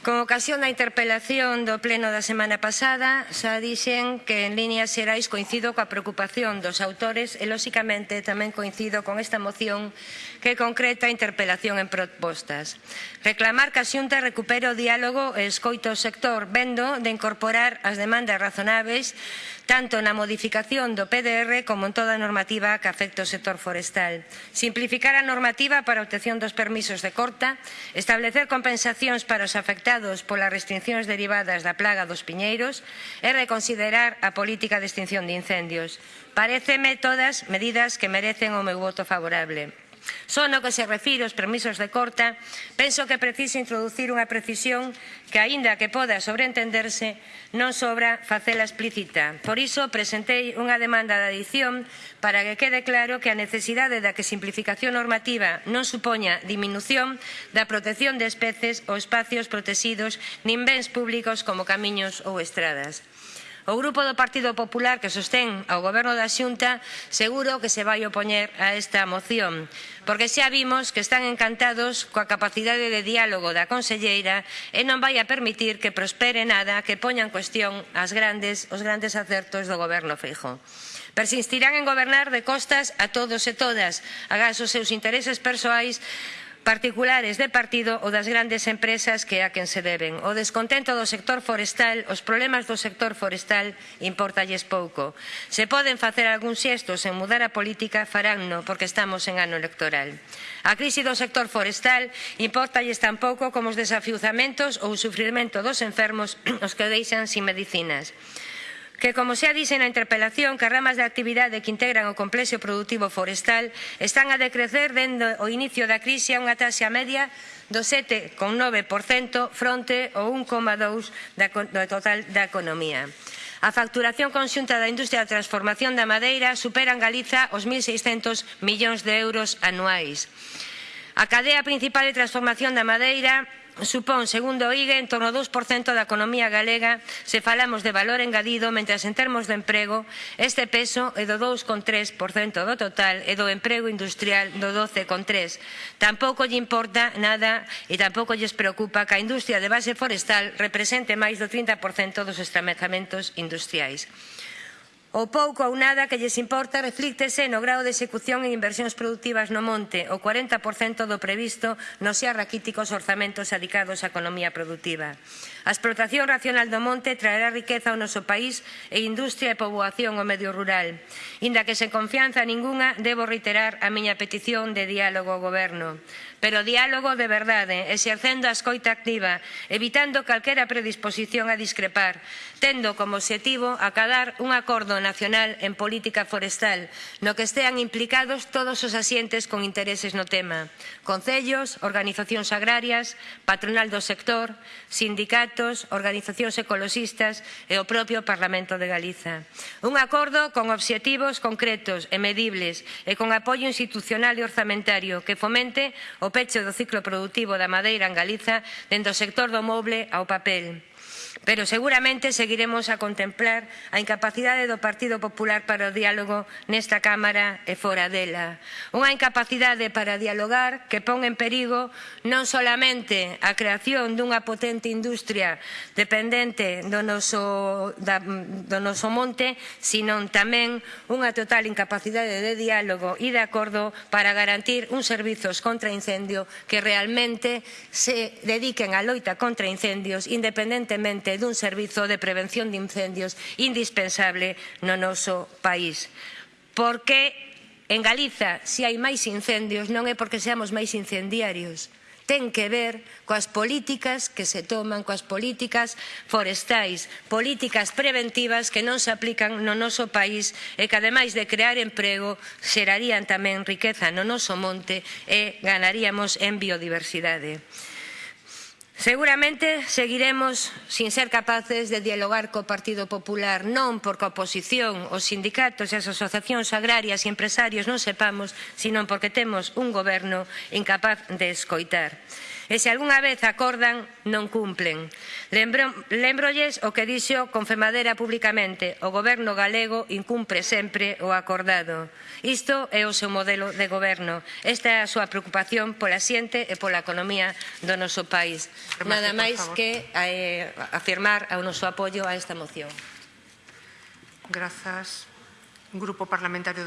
Con ocasión da interpelación do Pleno da semana pasada, xa dixen que en líneas xerais coincido coa preocupación dos autores e, lóxicamente, tamén coincido con esta moción que concreta a interpelación en propostas. Reclamar que a Xunta recupere o diálogo e escoito o sector, vendo de incorporar as demandas razonables tanto na modificación do PDR como en toda a normativa que afecta o sector forestal. Simplificar a normativa para a obtención dos permisos de corta, establecer compensacións para os afectados afectados polas restriccións derivadas da plaga dos piñeiros e reconsiderar a política de extinción de incendios. Pareceme todas medidas que merecen o meu voto favorable. Só no que se refire aos permisos de corta, penso que preciso introducir unha precisión que, aínda que poda sobreentenderse, non sobra facela explícita. Por iso, presentei unha demanda de adición para que quede claro que a necesidade da que simplificación normativa non supoña diminución da protección de especies ou espacios protegidos nin bens públicos como camiños ou estradas. O Grupo do Partido Popular que sostén ao Goberno da Xunta seguro que se vai opoñer a esta moción, porque xa vimos que están encantados coa capacidade de diálogo da conselleira e non vai a permitir que prospere nada que poña en cuestión as grandes, os grandes acertos do Goberno Feijóo. Persistirán en gobernar de costas a todos e todas, agás os seus intereses persoais particulares de partido ou das grandes empresas que a quen se deben. O descontento do sector forestal, os problemas do sector forestal importalles pouco. Se poden facer algúns xestos en mudar a política, faránno porque estamos en ano electoral. A crise do sector forestal importalles tan pouco como os desafiuzamentos ou o sufrimento dos enfermos os que deixan sin medicinas que, como xa dixen na interpelación, que as ramas de actividade que integran o complexo productivo forestal están a decrecer dende o inicio da crise a unha taxa media do 7,9% fronte ao 1,2% do total da economía. A facturación conxunta da industria da transformación da madeira supera en Galiza os 1.600 millóns de euros anuais. A cadea principal de transformación da madeira supón, segundo o IGE, en torno ao 2% da economía galega se falamos de valor engadido, mentras en termos de emprego este peso é do 2,3% do total e do emprego industrial do 12,3%. Tampouco lle importa nada e tampouco lles preocupa que a industria de base forestal represente máis do 30% dos estramezamentos industriais. O pouco ou nada que lles importa reflíctese no grao de execución en inversións productivas no monte, o 40% do previsto nos xa raquíticos orzamentos adicados á economía productiva. A explotación racional do monte traerá riqueza ao noso país e industria e poboación ao medio rural. Inda que sen confianza ningunha, debo reiterar a miña petición de diálogo ao goberno. Pero diálogo de verdade, exercendo a escoita activa, evitando calquera predisposición a discrepar, tendo como objetivo acadar un acordo nacional en política forestal, no que estean implicados todos os asientes con intereses no tema, concellos, organizacións agrarias, patronal do sector, sindicatos, organizacións ecologistas e o propio Parlamento de Galiza. Un acordo con obxectivos concretos e medibles e con apoio institucional e orzamentario que fomente o peche do ciclo productivo da madeira en Galiza dentro do sector do moble ao papel pero seguramente seguiremos a contemplar a incapacidade do Partido Popular para o diálogo nesta Cámara e fora dela. Unha incapacidade para dialogar que pon en perigo non solamente a creación dunha potente industria dependente do noso, da, do noso monte, sino tamén unha total incapacidade de diálogo e de acordo para garantir uns servizos contra incendio que realmente se dediquen á loita contra incendios independentemente realmente dun servizo de prevención de incendios indispensable no noso país. Porque en Galiza, se hai máis incendios, non é porque seamos máis incendiarios, ten que ver coas políticas que se toman, coas políticas forestais, políticas preventivas que non se aplican no noso país e que ademais de crear emprego xerarían tamén riqueza no noso monte e ganaríamos en biodiversidade. Seguramente seguiremos sin ser capaces de dialogar co Partido Popular, non porque a oposición, os sindicatos e as asociacións agrarias e empresarios non sepamos, sino porque temos un goberno incapaz de escoitar e se algunha vez acordan, non cumplen. Lembro, lembrolles o que dixo Confemadera publicamente, o goberno galego incumpre sempre o acordado. Isto é o seu modelo de goberno. Esta é a súa preocupación pola xente e pola economía do noso país. Nada máis que eh, afirmar o noso apoio a esta moción. Grazas. Grupo Parlamentario